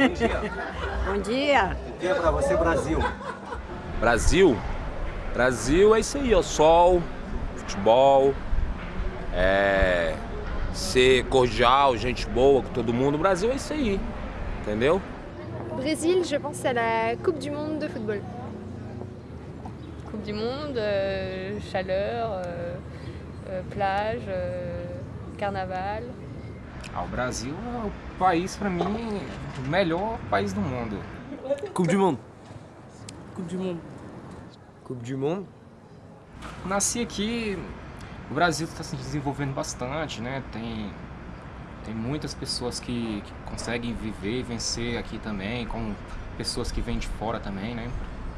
Bom dia. Bom dia. O que é pra você Brasil? Brasil? Brasil é isso aí, ó. Sol, futebol, é, ser cordial, gente boa com todo mundo. O Brasil é isso aí, entendeu? Brésil, je pense à la Coupe du Monde de football. Coupe du Monde, euh, chaleur, euh, euh, plage, euh, carnaval. Ah, o Brasil é o país, para mim, o melhor país do mundo. Coupe du Monde. Coupe du Monde. Coupe du Monde. Nasci aqui, o Brasil está se desenvolvendo bastante, né? Tem, tem muitas pessoas que, que conseguem viver e vencer aqui também, como pessoas que vêm de fora também, né?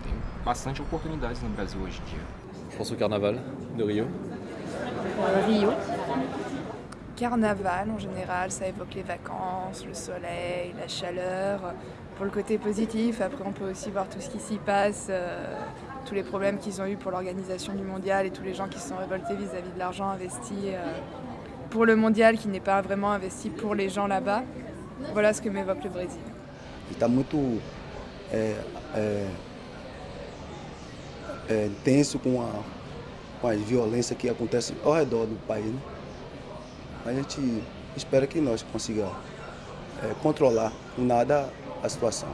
Tem bastante oportunidades no Brasil hoje em dia. Je pense au carnaval de Rio. Rio. Carnaval en général, ça évoque les vacances, le soleil, la chaleur. Pour le côté positif, après on peut aussi voir tout ce qui s'y passe, euh, tous les problèmes qu'ils ont eu pour l'organisation du mondial et tous les gens qui se sont révoltés vis-à-vis de l'argent investi euh, pour le mondial qui n'est pas vraiment investi pour les gens là-bas. Voilà ce que m'évoque le Brésil. Está muito é, é, é, tenso com a, que ao? A gente espera que nós consiga é, controlar nada a situação.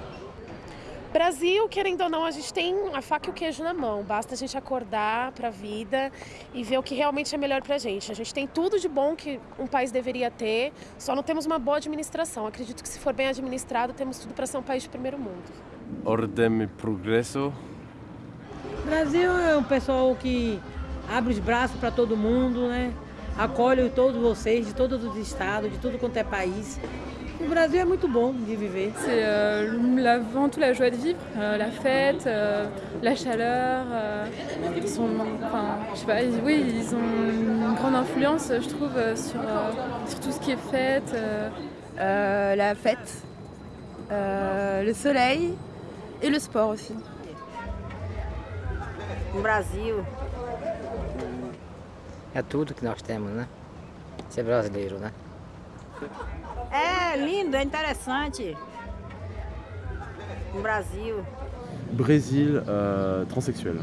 Brasil, querendo ou não, a gente tem a faca e o queijo na mão. Basta a gente acordar para a vida e ver o que realmente é melhor para a gente. A gente tem tudo de bom que um país deveria ter, só não temos uma boa administração. Acredito que se for bem administrado, temos tudo para ser um país de primeiro mundo. Ordem e progresso. Brasil é um pessoal que abre os braços para todo mundo, né? Acolhe todos vocês, de todos os estados, de tudo quanto é país. O Brasil é muito bom de viver. C'est euh, avant tout la joie de vivre, euh, la fête, euh, la chaleur. euh, ils sont, enfin, je sais pas, ils- oui, ils ont une grande influence, je trouve, sur, sur tout ce qui est fête. la fête, le soleil et le sport aussi. É tudo que nós temos, né? Ser brasileiro, né? É lindo, é interessante. No Brasil. Brésil, euh, transsexuel.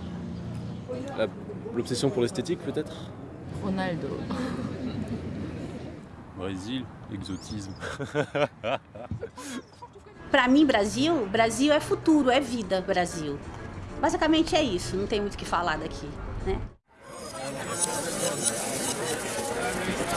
L'obsession pour l'esthétique peut-être Ronaldo. Brésil, exotisme. Para mim, Brasil, Brasil é futuro, é vida, Brasil. Basicamente é isso, não tem muito o que falar daqui, né?